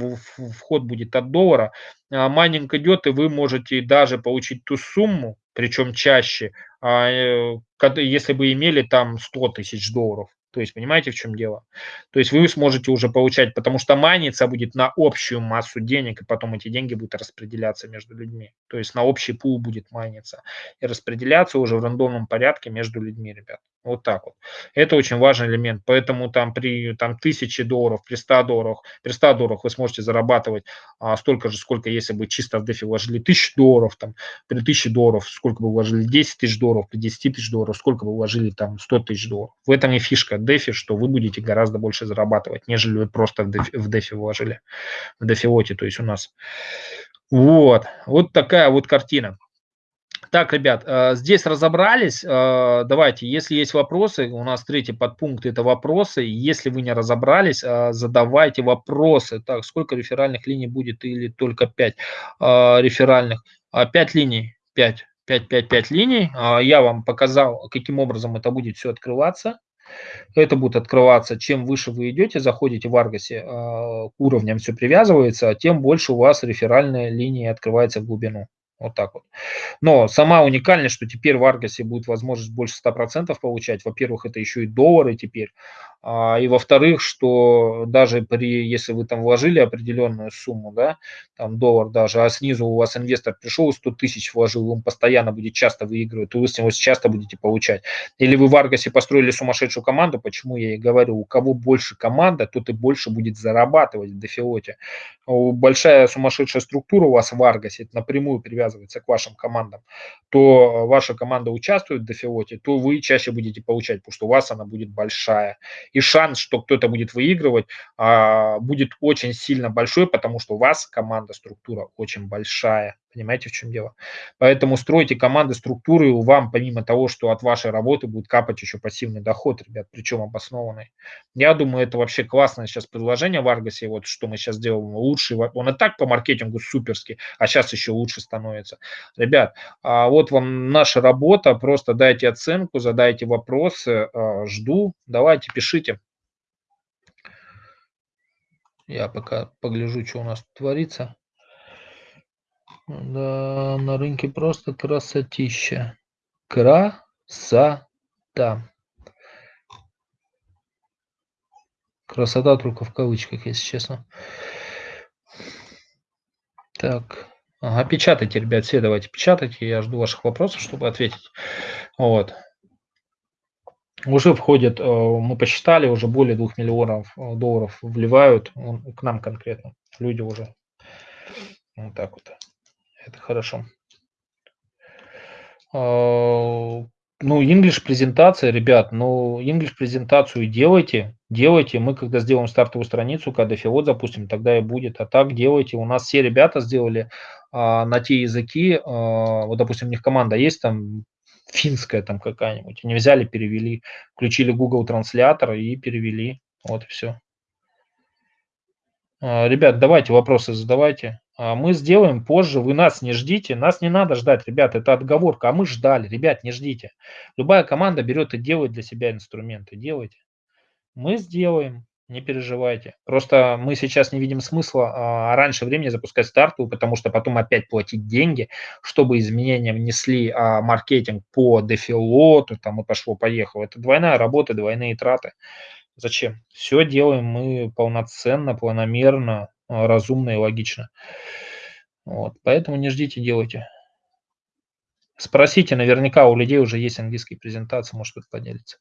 вход будет от доллара, а майнинг идет, и вы можете даже получить ту сумму, причем чаще, э, если бы имели там 100 тысяч долларов. То есть, понимаете, в чем дело? То есть вы сможете уже получать, потому что майниться будет на общую массу денег, и потом эти деньги будут распределяться между людьми. То есть на общий пул будет майниться и распределяться уже в рандомном порядке между людьми, ребят. Вот так вот. Это очень важный элемент. Поэтому там при там, 1000 долларов, при 100 долларах, при 100 долларах вы сможете зарабатывать а, столько же, сколько если бы чисто в дефи вложили 1000 долларов, там, при 1000 долларов сколько бы вложили 10 тысяч долларов, при 10 тысяч долларов сколько бы вложили там 100 тысяч долларов. В этом и фишка дефи, что вы будете гораздо больше зарабатывать, нежели вы просто в дефи вложили, в дефилоте, то есть у нас. Вот, вот такая вот картина. Так, ребят, э, здесь разобрались. Э, давайте, если есть вопросы, у нас третий подпункт – это вопросы. Если вы не разобрались, э, задавайте вопросы. Так, сколько реферальных линий будет или только 5 реферальных? 5 линий, 5. 5, 5, 5 линий. Я вам показал, каким образом это будет все открываться. Это будет открываться, чем выше вы идете, заходите в Аргасе, к уровням все привязывается, тем больше у вас реферальная линия открывается в глубину. Вот так вот. Но сама уникальность, что теперь в Аргасе будет возможность больше 100% получать. Во-первых, это еще и доллары теперь. А, и во-вторых, что даже при, если вы там вложили определенную сумму, да, там доллар даже, а снизу у вас инвестор пришел, 100 тысяч вложил, он постоянно будет часто выигрывать, то вы с него часто будете получать. Или вы в Аргасе построили сумасшедшую команду, почему я и говорю, у кого больше команда, тот и больше будет зарабатывать в дефилоте. Большая сумасшедшая структура у вас в Аргасе, это напрямую привязывается к вашим командам, то ваша команда участвует в дефилоте, то вы чаще будете получать, потому что у вас она будет большая и шанс, что кто-то будет выигрывать, а, будет очень сильно большой, потому что у вас команда, структура очень большая. Понимаете, в чем дело? Поэтому стройте команды, структуры, и вам, помимо того, что от вашей работы будет капать еще пассивный доход, ребят, причем обоснованный. Я думаю, это вообще классное сейчас предложение в Аргасе, вот что мы сейчас делаем, лучший, он и так по маркетингу суперский, а сейчас еще лучше становится. Ребят, а вот вам наша работа, просто дайте оценку, задайте вопросы, а, жду, давайте, пишите. Я пока погляжу, что у нас творится. Да, на рынке просто красотища. Красота. Красота только в кавычках, если честно. Так. Ага, печатайте, ребят, все давайте печатайте. Я жду ваших вопросов, чтобы ответить. Вот. Уже входит, э, мы посчитали, уже более 2 миллионов э, долларов вливают к нам конкретно. Люди уже. Вот так вот. Это хорошо. А, ну, English презентация, ребят, ну, English презентацию делайте, делайте. Мы, когда сделаем стартовую страницу, когда филот запустим, тогда и будет. А так делайте. У нас все ребята сделали а, на те языки. А, вот, допустим, у них команда есть там финская там какая-нибудь. Они взяли, перевели, включили Google транслятор и перевели. Вот и все. А, ребят, давайте вопросы задавайте. А, мы сделаем позже, вы нас не ждите, нас не надо ждать, ребят, это отговорка, а мы ждали, ребят, не ждите. Любая команда берет и делает для себя инструменты, делайте. Мы сделаем, не переживайте. Просто мы сейчас не видим смысла а, раньше времени запускать стартовую, потому что потом опять платить деньги, чтобы изменения внесли а, маркетинг по дефилоту, там и пошло-поехало. Это двойная работа, двойные траты. Зачем? Все делаем мы полноценно, планомерно, а, разумно и логично. Вот, поэтому не ждите, делайте. Спросите, наверняка у людей уже есть английские презентации, может кто-то поделится.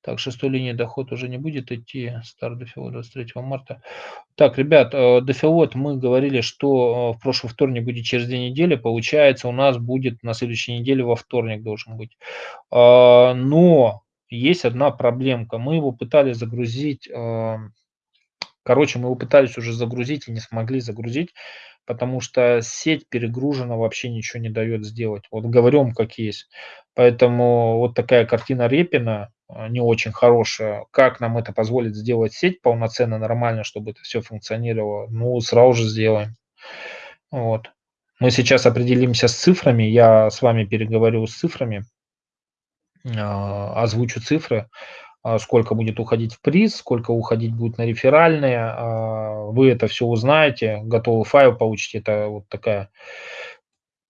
Так, шестой линии доход уже не будет идти, старт дефилот 23 марта. Так, ребят, э, дефилот мы говорили, что э, в прошлый вторник будет через две недели, получается у нас будет на следующей неделе во вторник должен быть. А, но есть одна проблемка, мы его пытались загрузить Короче, мы его пытались уже загрузить и не смогли загрузить, потому что сеть перегружена, вообще ничего не дает сделать. Вот говорим как есть. Поэтому вот такая картина Репина а, не очень хорошая. Как нам это позволит сделать сеть полноценно, нормально, чтобы это все функционировало? Ну, сразу же сделаем. Вот. Мы сейчас определимся с цифрами. Я с вами переговорю с цифрами, озвучу цифры. А, сколько будет уходить в приз, сколько уходить будет на реферальные. А, вы это все узнаете, готовый файл получите. Это вот такая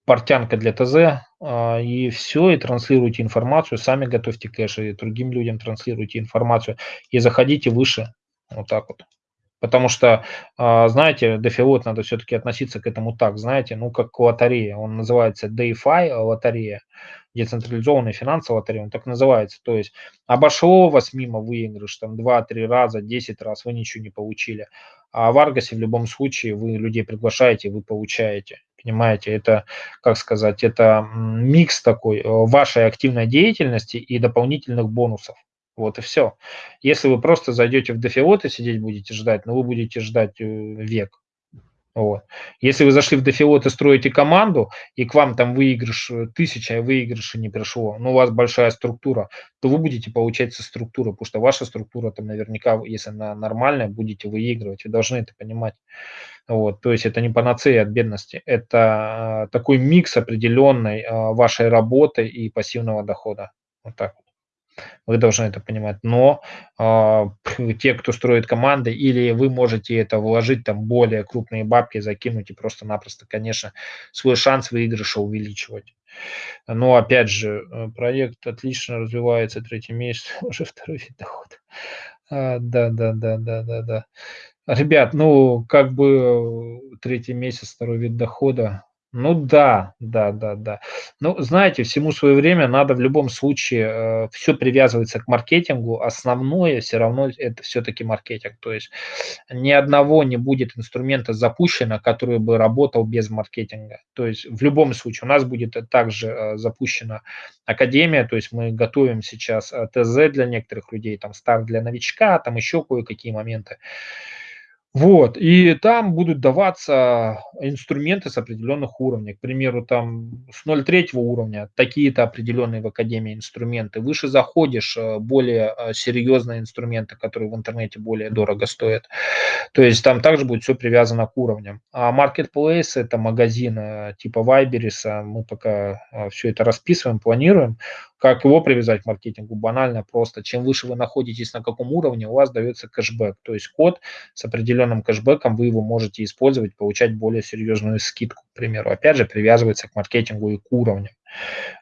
портянка для ТЗ. А, и все, и транслируйте информацию. Сами готовьте кэш, и другим людям транслируйте информацию. И заходите выше. Вот так вот. Потому что, знаете, дефилот надо все-таки относиться к этому так, знаете, ну, как к лотерее. Он называется DeFi лотерея децентрализованная финансовая лотерея, он так называется. То есть обошло вас мимо выигрыш, там 2-3 раза, 10 раз, вы ничего не получили. А в Аргасе в любом случае вы людей приглашаете, вы получаете. Понимаете, это, как сказать, это микс такой э, вашей активной деятельности и дополнительных бонусов. Вот и все. Если вы просто зайдете в дефиот и сидеть будете ждать, ну вы будете ждать э, век. Вот. Если вы зашли в дефилот и строите команду, и к вам там выигрыш э, тысяча, а выигрыша не пришло, но у вас большая структура, то вы будете получать со структуры, потому что ваша структура там наверняка, если она нормальная, будете выигрывать. Вы должны это понимать. Вот. То есть это не панацея от бедности, это такой микс определенной а, вашей работы и пассивного дохода. Вот так вот. Вы должны это понимать. Но э, те, кто строит команды, или вы можете это вложить, там более крупные бабки закинуть и просто-напросто, конечно, свой шанс выигрыша увеличивать. Но опять же, э, проект отлично развивается, третий месяц, *laughs* уже второй вид дохода. А, да да да да да да. Ребят, ну, как бы, э, 3 месяц, второй вид дохода. Ну да, да-да-да. Ну, знаете, всему свое время. Надо в любом случае, э, всё привязывается к маркетингу. Основное всё равно это всё-таки маркетинг. То есть ни одного не будет инструмента запущено, который бы работал без маркетинга. То есть в любом случае у нас будет, э, также, э, запущена академия. То есть мы готовим сейчас, э, ТЗ для некоторых людей, там старт для новичка, там еще кое-какие моменты. Вот, и там будут даваться инструменты с определенных уровней. К примеру, там с 0,3 уровня такие-то определенные в академии инструменты. Выше заходишь, э, более, э, серьезные инструменты, которые в интернете более дорого стоят. То есть там также будет всё привязано к уровням. А Marketplace- это магазин, э, типа Вайбериса. Мы пока, всё это расписываем, планируем. Как его привязать к маркетингу? Банально просто. Чем выше вы находитесь, на каком уровне, у вас даётся кэшбэк. То есть код с определенным кэшбэком, вы его можете использовать, получать более серьезную скидку, к примеру. Опять же, привязывается к маркетингу и к уровню.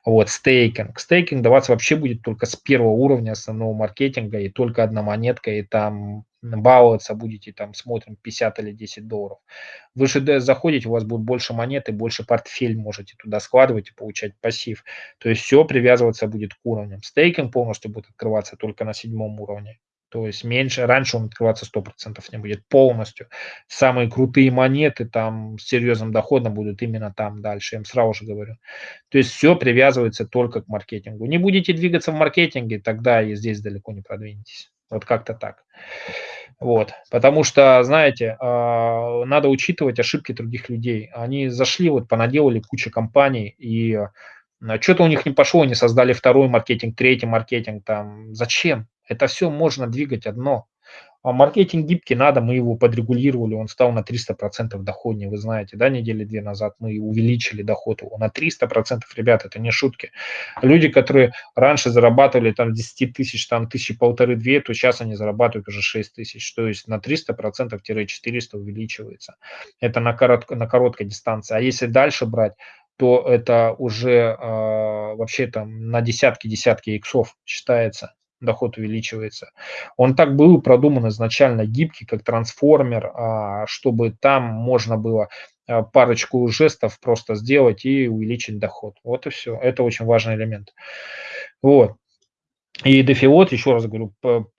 Вот, стейкинг. Стейкинг даваться вообще будет только с 1 уровня основного маркетинга, и только 1 монетка, и там баловаться будете, там смотрим 50 или 10 долларов. Выше д заходите, у вас будет больше монет и больше портфель можете туда складывать и получать пассив. То есть всё привязываться будет к уровням. Стейкинг полностью будет открываться только на 7 уровне. То есть меньше раньше он открываться 100 % не будет полностью. Самые крутые монеты там с серьезным доходом будут именно там дальше, я им сразу же говорю. То есть всё привязывается только к маркетингу. Не будете двигаться в маркетинге, тогда и здесь далеко не продвинетесь. Вот как-то так. Вот. Потому что, знаете, а, надо учитывать ошибки других людей. Они зашли, вот понаделали кучу компаний, и, а, чё-то у них не пошло, они создали 2 маркетинг, 3 маркетинг там. Зачем? Это всё можно двигать одно. А маркетинг гибкий надо, мы его подрегулировали, он стал на 300 % доходнее. Вы знаете, да, недели 2 назад мы увеличили доход его на 300 %. Ребята, это не шутки. Люди, которые раньше зарабатывали там с 10 тысяч, там 1000-1500-2, то щас они зарабатывают уже 6 тысяч. То есть на 300 %-400 увеличивается. Это на коротко на короткой дистанции. А если дальше брать, то это уже, а, вообще там на десятки десятки иксов считается, доход увеличивается. Он так был продуман изначально гибкий, как трансформер, а, чтобы там можно было, а, парочку жестов просто сделать и увеличить доход. Вот и всё. Это очень важный элемент. Вот. И дефилот, еще раз говорю,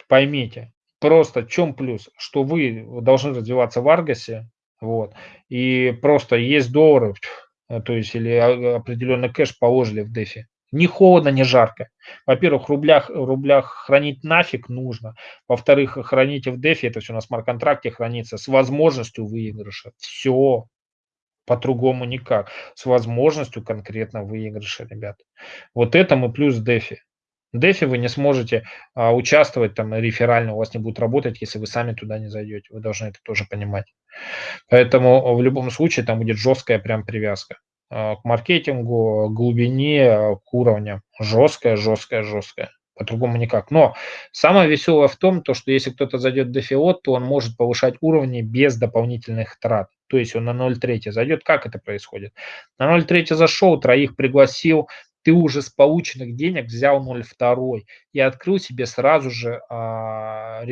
поймите, просто в чём плюс? Что вы должны развиваться в Аргасе, вот, и просто есть доллары, то есть или а определенный кэш положили в дефи. Ни холодно, ни жарко. Во-первых, в рублях в рублях хранить нафиг нужно. Во-вторых, храните в дефи, это всё на смарт-контракте хранится с возможностью выигрыша. Всё. По-другому никак. С возможностью конкретно выигрыша, ребят. Вот это мы плюс дефи. Дефи вы не сможете, а, участвовать там реферально, у вас не будет работать, если вы сами туда не зайдете. Вы должны это тоже понимать. Поэтому в любом случае там будет жесткая прям привязка, к маркетингу, к глубине, к уровням. Жесткая жесткая жесткая. По-другому никак. Но самое веселое в том, то что если кто-то зайдет в дефилот, то он может повышать уровни без дополнительных трат. То есть он на 0,3 зайдет. Как это происходит? На 0,3 зашел, троих пригласил, ты уже с полученных денег взял 0,2 и открыл себе сразу же, а,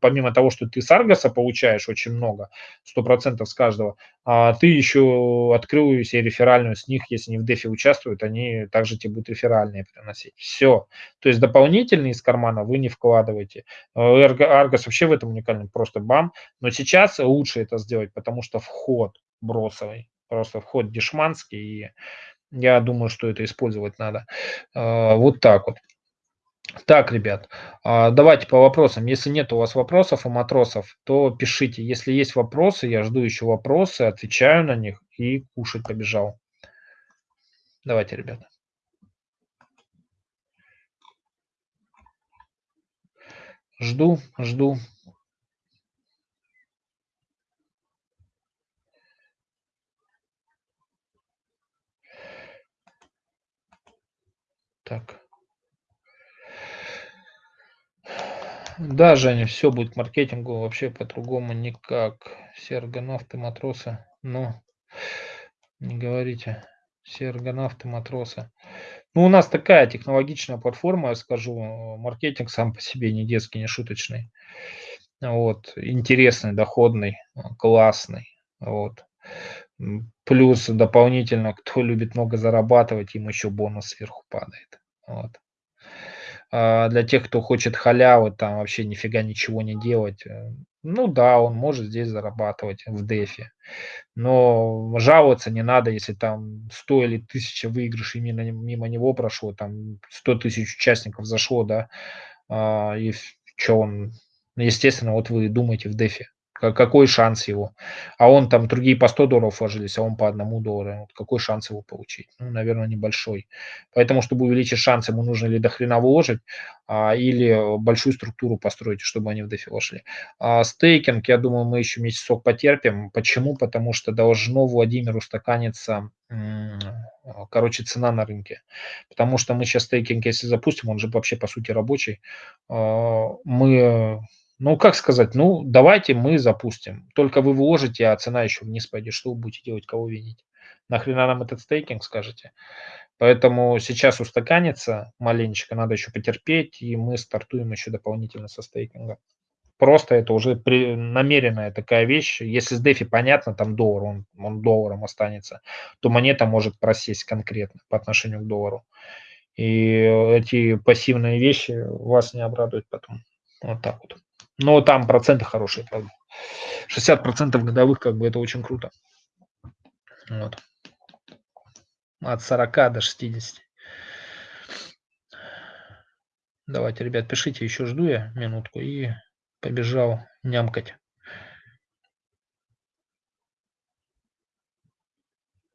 помимо того, что ты с Аргаса получаешь очень много, 100 % с каждого, а, ты еще открыл себе реферальную с них, если они в дефе участвуют, они также тебе будут реферальные приносить. Всё. То есть дополнительные из кармана вы не вкладываете. Э, Аргас вообще в этом уникален, просто бам. Но сейчас лучше это сделать, потому что вход бросовый, просто вход дешманский, и я думаю, что это использовать надо. А, вот так вот. Так, ребят, а, давайте по вопросам. Если нет у вас вопросов у матросов, то пишите. Если есть вопросы, я жду еще вопросы, отвечаю на них и кушать побежал. Давайте, ребята. Жду жду. Так. Да, Женя, всё будет маркетингу, вообще по-другому никак. Все аргонавты, матросы. Ну, не говорите. Все аргонавты, матросы. Ну, у нас такая технологичная платформа, я скажу, маркетинг сам по себе не детский, не шуточный. Вот, интересный, доходный, классный. Вот. Плюс дополнительно, кто любит много зарабатывать, им еще бонус сверху падает. Вот. А для тех, кто хочет халявы, там вообще нифига ничего не делать, э, ну да, он может здесь зарабатывать в дефе. Но жаловаться не надо, если там 100 или 1000 выигрышей мимо, мимо него прошло, там 100 тысяч участников зашло, да, а, и что он, естественно, вот вы думаете в дефе, какой шанс его? А он там, другие по 100 долларов вложились, а он по одному доллару. Какой шанс его получить? Ну, наверное, небольшой. Поэтому, чтобы увеличить шанс, ему нужно ли до хрена вложить, а, или большую структуру построить, чтобы они в дефи вошли. А стейкинг, я думаю, мы еще месяцок потерпим. Почему? Потому что должно Владимиру стаканиться короче, цена на рынке. Потому что мы сейчас стейкинг, если запустим, он же вообще по сути рабочий, а, мы ну, как сказать, ну, давайте мы запустим. Только вы вложите, а цена еще вниз пойдет. Что вы будете делать, кого винить? Нахрена нам этот стейкинг, скажете? Поэтому сейчас устаканится маленечко, надо еще потерпеть, и мы стартуем еще дополнительно со стейкинга. Просто это уже при, намеренная такая вещь. Если с DeFi понятно, там доллар, он, он долларом останется, то монета может просесть конкретно по отношению к доллару. И эти пассивные вещи вас не обрадуют потом. Вот так вот. Но там проценты хорошие, правда. 60% годовых, как бы это очень круто. Вот. От 40 до 60. Давайте, ребят, пишите, еще жду я минутку и побежал нямкать.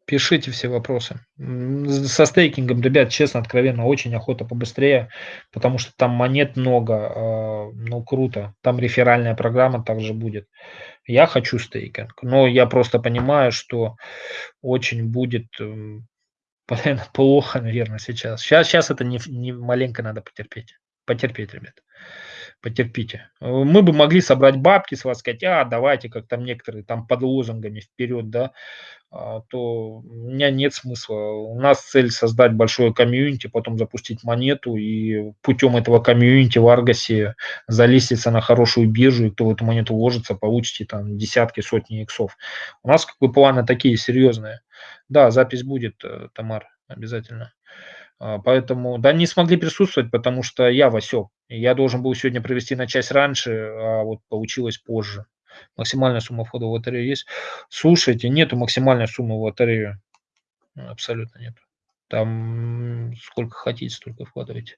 Пишите все вопросы. Со стейкингом, ребят, честно, откровенно, очень охота побыстрее, потому что там монет много, а, ну круто. Там реферальная программа также будет. Я хочу стейкинг, но я просто понимаю, что очень будет *laughs* плохо, наверное, сейчас. Сейчас, сейчас это не, не маленько надо потерпеть. Потерпеть, ребят. Потерпите. Мы бы могли собрать бабки, с вас сказать, а, давайте, как там некоторые, там под лозунгами вперед, да, а, то у меня нет смысла. У нас цель создать большое комьюнити, потом запустить монету и путем этого комьюнити в Аргасе залиститься на хорошую биржу, и кто в эту монету вложится, получите там десятки, сотни иксов. У нас как бы планы такие серьезные. Да, запись будет, э, Тамар, обязательно. А, поэтому, да, не смогли присутствовать, потому что я Васек. Я должен был сегодня провести на часть раньше, а вот получилось позже. Максимальная сумма входа в лотерею есть. Слушайте, нету максимальной суммы в лотерею. Абсолютно нет. Там сколько хотите, столько вкладывайте.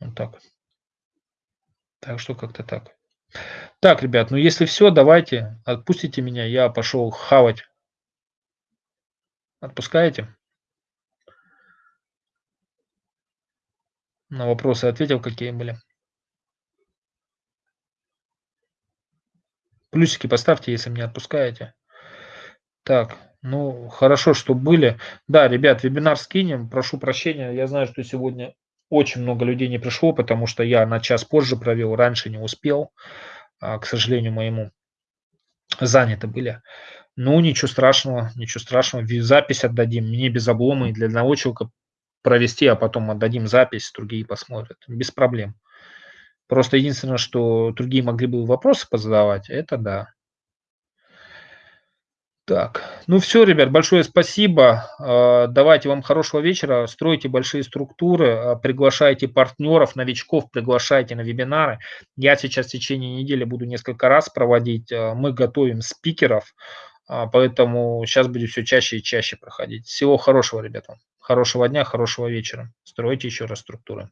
Вот так. Так что как-то так. Так, ребят, ну если все, давайте, отпустите меня, я пошел хавать. Отпускаете? На вопросы ответил, какие были. Плюсики поставьте, если меня отпускаете. Так, ну, хорошо, что были. Да, ребят, вебинар скинем. Прошу прощения, я знаю, что сегодня очень много людей не пришло, потому что я на час позже провел, раньше не успел, а, к сожалению моему. Заняты были. Ну, ничего страшного, ничего страшного. Запись отдадим, мне без облома и для одного человека провести, а потом отдадим запись, другие посмотрят. Без проблем. Просто единственное, что другие могли бы вопросы позадавать, это да. Так, ну все, ребят, большое спасибо. А, давайте вам хорошего вечера. Стройте большие структуры, а, приглашайте партнеров, новичков, приглашайте на вебинары. Я сейчас в течение недели буду несколько раз проводить. А, мы готовим спикеров, поэтому сейчас будет все чаще и чаще проходить. Всего хорошего, ребята. Хорошего дня, хорошего вечера. Стройте еще раз структуры.